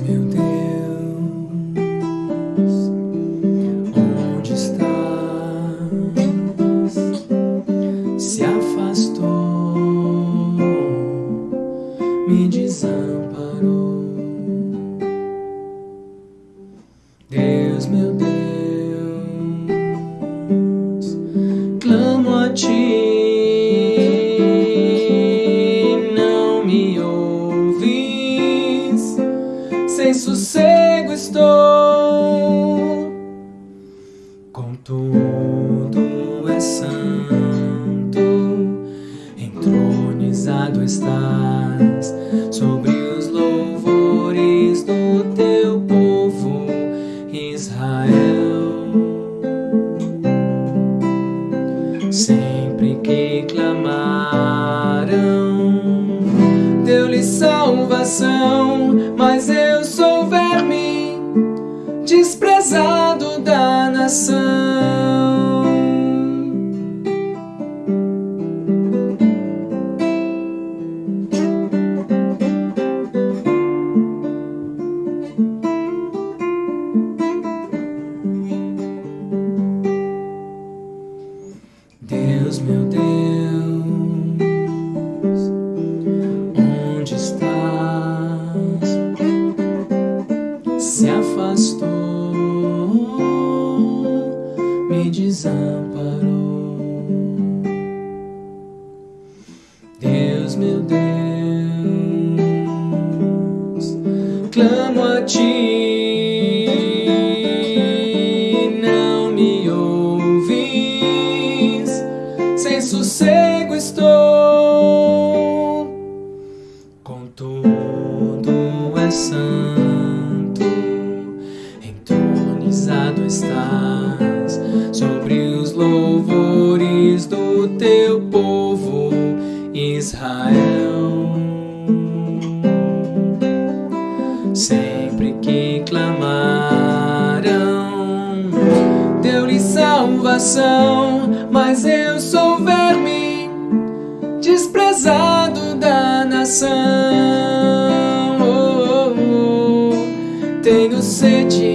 me estou, contudo é santo, entronizado estás sobre os louvores do teu povo, Israel. Sempre que clamaram, deu-lhe salvação, Deus, meu Deus, onde estás? Se afastou, me desamparou. Deus, meu Deus, clamo a ti, entronizado estás sobre os louvores do teu povo, Israel. Sempre que clamaram, deu-lhe salvação, mas eu sou verme, desprezado da nação. Oh, oh, oh. Tenho sede,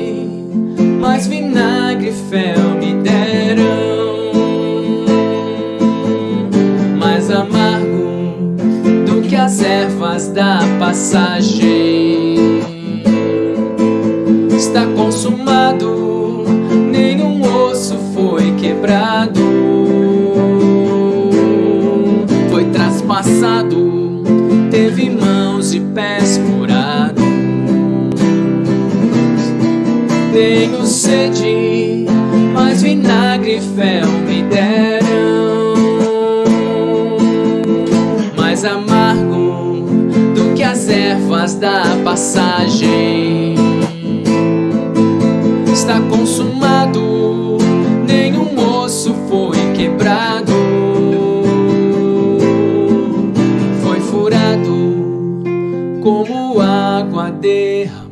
traspassado, teve mãos e pés furados. Tenho sede, mas vinagre e fel me deram. Mais amargo do que as ervas da passagem. Está consumado, como água derramada.